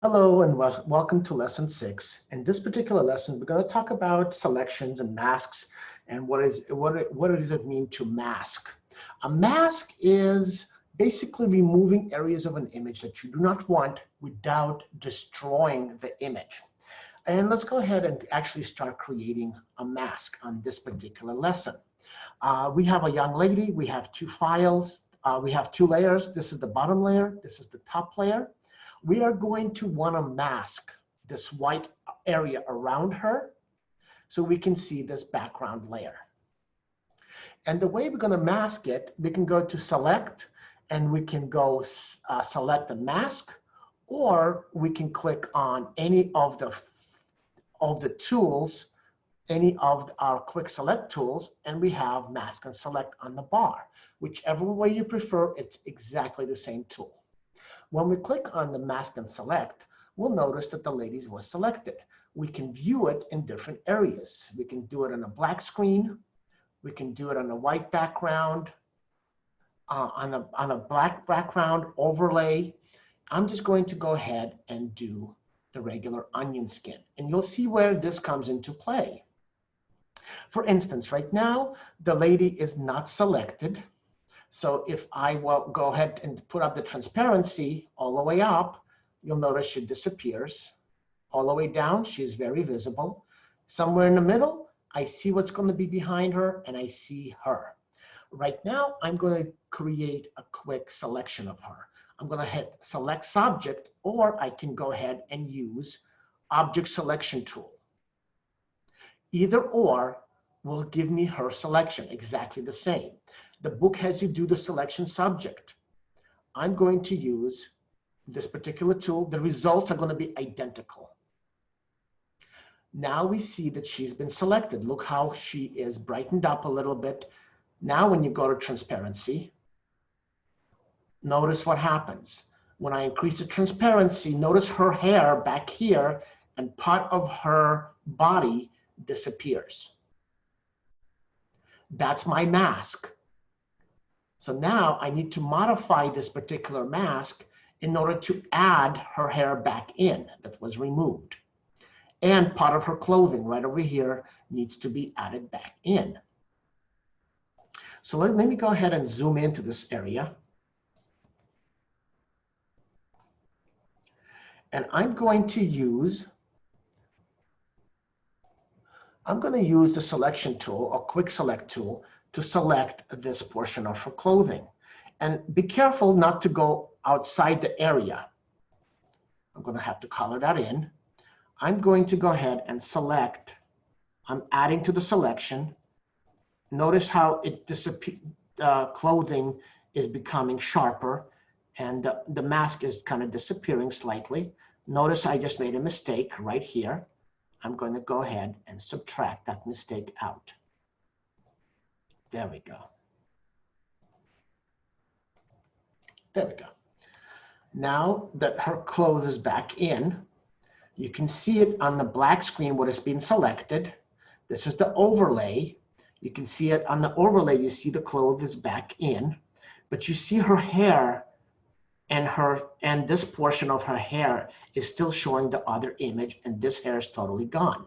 Hello and wel welcome to lesson six. In this particular lesson, we're going to talk about selections and masks and what is what what does it mean to mask. A mask is basically removing areas of an image that you do not want without destroying the image. And let's go ahead and actually start creating a mask on this particular lesson. Uh, we have a young lady, we have two files, uh, we have two layers. This is the bottom layer, this is the top layer we are going to want to mask this white area around her so we can see this background layer. And the way we're going to mask it, we can go to select and we can go uh, select the mask or we can click on any of the of the tools, any of our quick select tools, and we have mask and select on the bar. Whichever way you prefer, it's exactly the same tool. When we click on the mask and select, we'll notice that the ladies was selected. We can view it in different areas. We can do it on a black screen. We can do it on a white background, uh, on, a, on a black background overlay. I'm just going to go ahead and do the regular onion skin. And you'll see where this comes into play. For instance, right now, the lady is not selected. So if I will go ahead and put up the transparency all the way up, you'll notice she disappears. All the way down, she's very visible. Somewhere in the middle, I see what's going to be behind her and I see her. Right now, I'm going to create a quick selection of her. I'm going to hit select subject or I can go ahead and use object selection tool. Either or will give me her selection exactly the same. The book has you do the selection subject. I'm going to use this particular tool. The results are going to be identical. Now we see that she's been selected. Look how she is brightened up a little bit. Now when you go to transparency, notice what happens. When I increase the transparency, notice her hair back here and part of her body disappears. That's my mask. So now I need to modify this particular mask in order to add her hair back in that was removed. And part of her clothing right over here needs to be added back in. So let, let me go ahead and zoom into this area. And I'm going to use, I'm going to use the selection tool or quick select tool to select this portion of her clothing. And be careful not to go outside the area. I'm going to have to color that in. I'm going to go ahead and select. I'm adding to the selection. Notice how it disappears. Uh, clothing is becoming sharper and the, the mask is kind of disappearing slightly. Notice I just made a mistake right here. I'm going to go ahead and subtract that mistake out. There we go. There we go. Now that her clothes is back in, you can see it on the black screen what has been selected. This is the overlay. You can see it on the overlay, you see the clothes is back in, but you see her hair and her and this portion of her hair is still showing the other image and this hair is totally gone.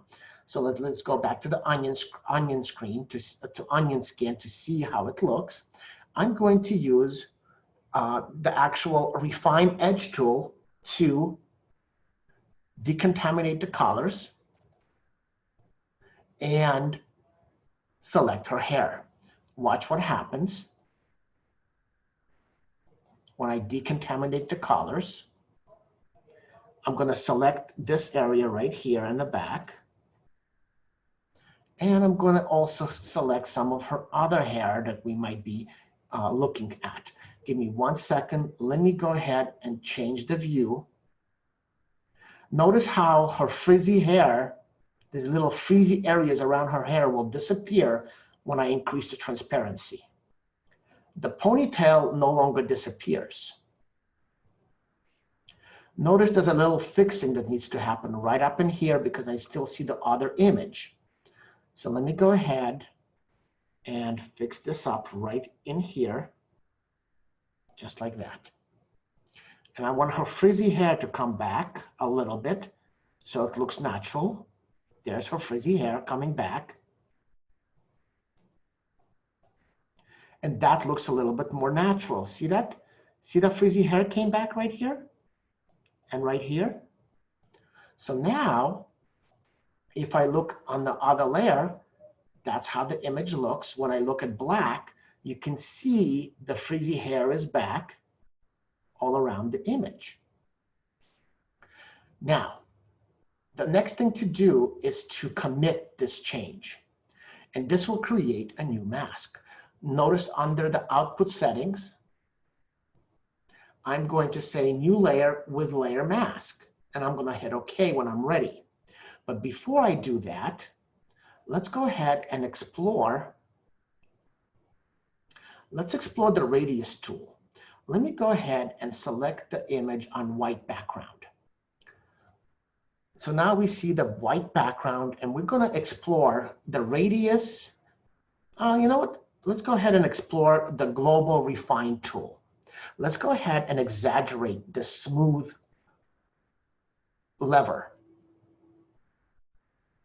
So let, let's go back to the onion, onion screen, to, to onion skin to see how it looks. I'm going to use uh, the actual refine edge tool to decontaminate the colors and select her hair. Watch what happens when I decontaminate the colors. I'm going to select this area right here in the back. And I'm going to also select some of her other hair that we might be uh, looking at. Give me one second. Let me go ahead and change the view. Notice how her frizzy hair, these little frizzy areas around her hair will disappear when I increase the transparency. The ponytail no longer disappears. Notice there's a little fixing that needs to happen right up in here because I still see the other image. So let me go ahead and fix this up right in here, just like that. And I want her frizzy hair to come back a little bit so it looks natural. There's her frizzy hair coming back. And that looks a little bit more natural. See that? See the frizzy hair came back right here and right here? So now, if I look on the other layer, that's how the image looks. When I look at black, you can see the frizzy hair is back all around the image. Now, the next thing to do is to commit this change. And this will create a new mask. Notice under the output settings, I'm going to say new layer with layer mask. And I'm going to hit OK when I'm ready. But before I do that, let's go ahead and explore. Let's explore the radius tool. Let me go ahead and select the image on white background. So now we see the white background and we're going to explore the radius. Uh, you know what? Let's go ahead and explore the global refine tool. Let's go ahead and exaggerate the smooth lever.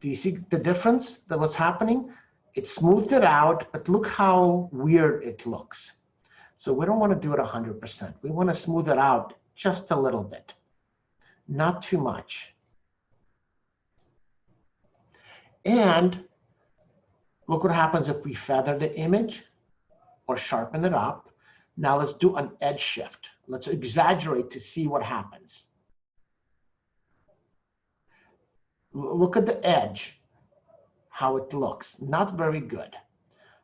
Do you see the difference that what's happening? It smoothed it out, but look how weird it looks. So we don't want to do it 100%. We want to smooth it out just a little bit, not too much. And look what happens if we feather the image or sharpen it up. Now let's do an edge shift. Let's exaggerate to see what happens. Look at the edge, how it looks. Not very good.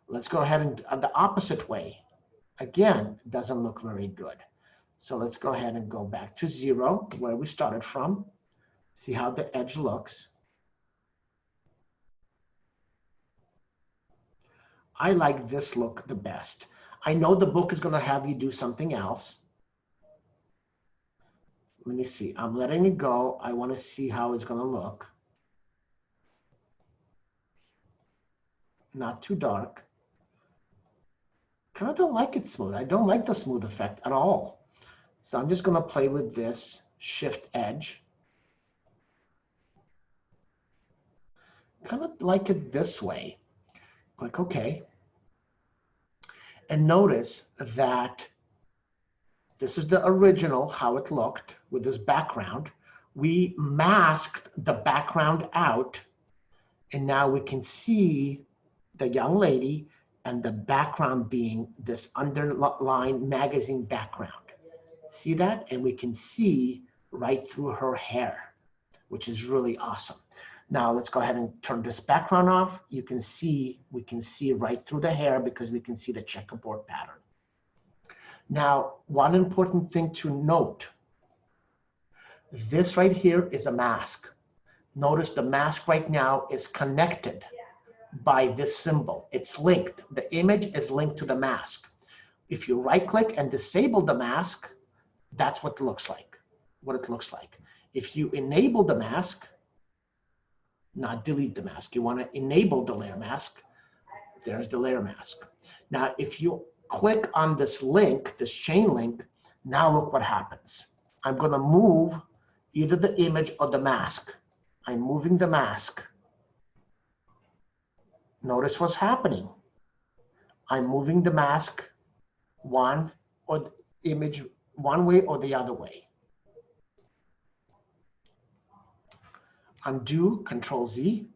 Let's go ahead and uh, the opposite way. Again, doesn't look very good. So let's go ahead and go back to zero, where we started from. See how the edge looks. I like this look the best. I know the book is going to have you do something else. Let me see. I'm letting it go. I want to see how it's going to look. Not too dark. Kind of don't like it smooth. I don't like the smooth effect at all. So I'm just going to play with this shift edge. Kind of like it this way. Click OK. And notice that this is the original, how it looked with this background. We masked the background out, and now we can see the young lady and the background being this underlined magazine background. See that? And we can see right through her hair, which is really awesome. Now let's go ahead and turn this background off. You can see, we can see right through the hair because we can see the checkerboard pattern. Now, one important thing to note, this right here is a mask. Notice the mask right now is connected by this symbol. It's linked. The image is linked to the mask. If you right click and disable the mask, that's what it looks like, what it looks like. If you enable the mask, not delete the mask. You want to enable the layer mask. There's the layer mask. Now, if you click on this link, this chain link, now look what happens. I'm going to move either the image or the mask. I'm moving the mask. Notice what's happening. I'm moving the mask one or the image one way or the other way. undo, control Z.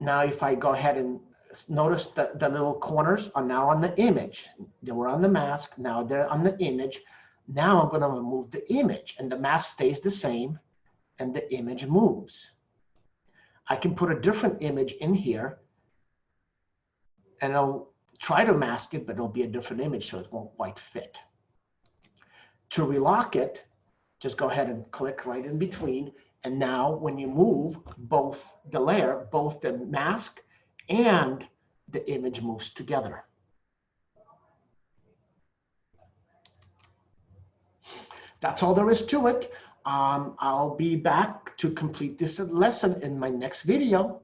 Now, if I go ahead and notice that the little corners are now on the image. They were on the mask, now they're on the image. Now I'm gonna remove the image and the mask stays the same and the image moves. I can put a different image in here and I'll try to mask it, but it'll be a different image so it won't quite fit. To relock it, just go ahead and click right in between and now when you move both the layer, both the mask and the image moves together. That's all there is to it. Um, I'll be back to complete this lesson in my next video.